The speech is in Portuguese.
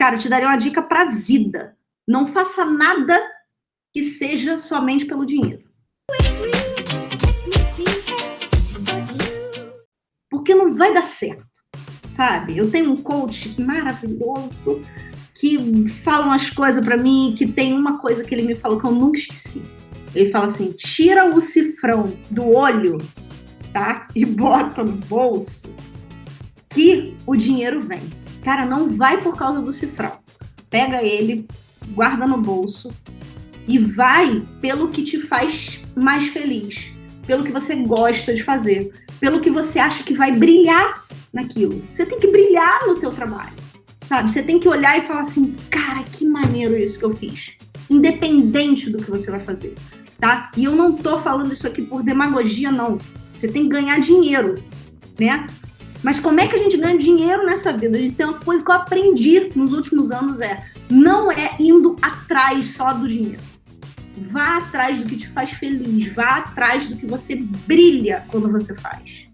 cara, eu te daria uma dica para a vida. Não faça nada que seja somente pelo dinheiro. Porque não vai dar certo, sabe? Eu tenho um coach maravilhoso que fala umas coisas para mim, que tem uma coisa que ele me falou que eu nunca esqueci. Ele fala assim: tira o cifrão do olho, tá? E bota no bolso, que o dinheiro vem. Cara, não vai por causa do cifrão. Pega ele, guarda no bolso e vai pelo que te faz mais feliz, pelo que você gosta de fazer, pelo que você acha que vai brilhar naquilo. Você tem que brilhar no teu trabalho, sabe? Você tem que olhar e falar assim, cara, que maneiro isso que eu fiz. Independente do que você vai fazer, tá? E eu não tô falando isso aqui por demagogia, não. Você tem que ganhar dinheiro, né? Mas como é que a gente ganha dinheiro nessa vida? A gente tem uma coisa que eu aprendi nos últimos anos é não é indo atrás só do dinheiro. Vá atrás do que te faz feliz, vá atrás do que você brilha quando você faz.